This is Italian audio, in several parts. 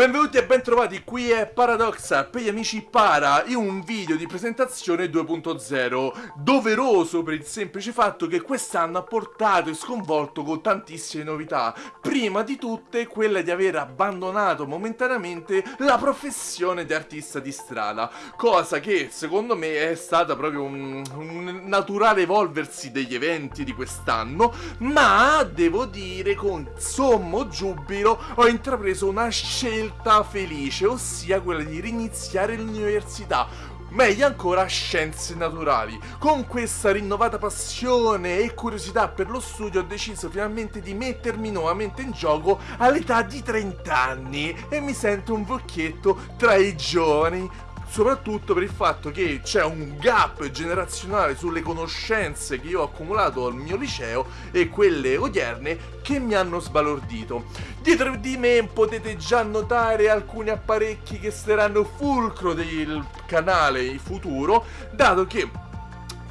Benvenuti e bentrovati, qui è Paradoxa per gli amici Para in un video di presentazione 2.0 doveroso per il semplice fatto che quest'anno ha portato e sconvolto con tantissime novità. Prima di tutte quella di aver abbandonato momentaneamente la professione di artista di strada cosa che secondo me è stata proprio un, un naturale evolversi degli eventi di quest'anno ma devo dire con sommo giubilo ho intrapreso una scelta scelta felice, ossia quella di riniziare l'università meglio ancora scienze naturali. Con questa rinnovata passione e curiosità per lo studio ho deciso finalmente di mettermi nuovamente in gioco all'età di 30 anni e mi sento un vecchietto tra i giovani soprattutto per il fatto che c'è un gap generazionale sulle conoscenze che io ho accumulato al mio liceo e quelle odierne che mi hanno sbalordito. Dietro di me potete già notare alcuni apparecchi che saranno fulcro del canale futuro, dato che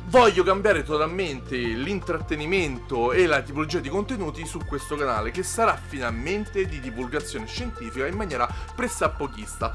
voglio cambiare totalmente l'intrattenimento e la tipologia di contenuti su questo canale che sarà finalmente di divulgazione scientifica in maniera pressappochista.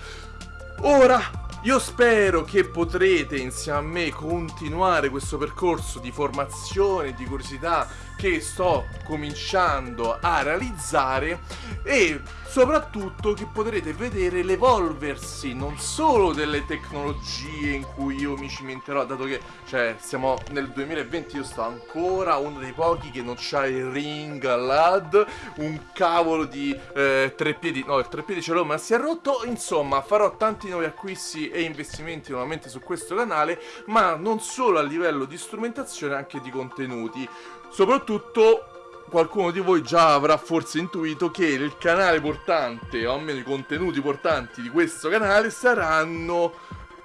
Ora io spero che potrete insieme a me continuare questo percorso di formazione, di curiosità che sto cominciando a realizzare e soprattutto che potrete vedere l'evolversi non solo delle tecnologie in cui io mi cimenterò dato che cioè siamo nel 2020 io sto ancora uno dei pochi che non c'ha il ring all'ad un cavolo di eh, tre piedi no il tre piedi ce l'ho ma si è rotto. Insomma farò tanti nuovi acquisti e investimenti nuovamente su questo canale ma non solo a livello di strumentazione anche di contenuti. Soprattutto qualcuno di voi già avrà forse intuito che il canale portante, o almeno i contenuti portanti di questo canale saranno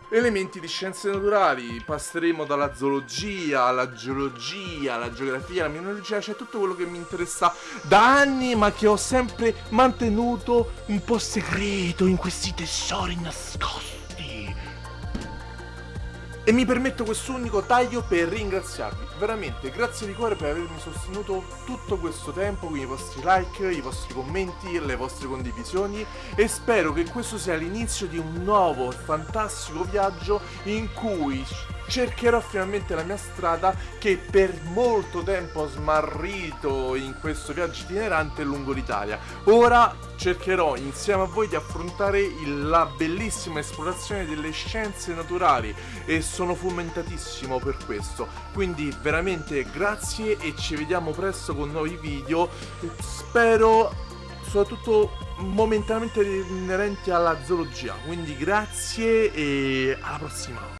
elementi di scienze naturali, passeremo dalla zoologia alla geologia, alla geografia, alla mineralogia, cioè tutto quello che mi interessa da anni ma che ho sempre mantenuto un po' segreto in questi tesori nascosti. E mi permetto questo unico taglio per ringraziarvi, veramente grazie di cuore per avermi sostenuto tutto questo tempo con i vostri like, i vostri commenti, le vostre condivisioni. E spero che questo sia l'inizio di un nuovo fantastico viaggio in cui cercherò finalmente la mia strada che per molto tempo ho smarrito in questo viaggio itinerante lungo l'Italia. Ora cercherò insieme a voi di affrontare la bellissima esplorazione delle scienze naturali e sono fomentatissimo per questo. Quindi veramente grazie e ci vediamo presto con nuovi video. Spero soprattutto momentaneamente inerenti alla zoologia. Quindi grazie e alla prossima.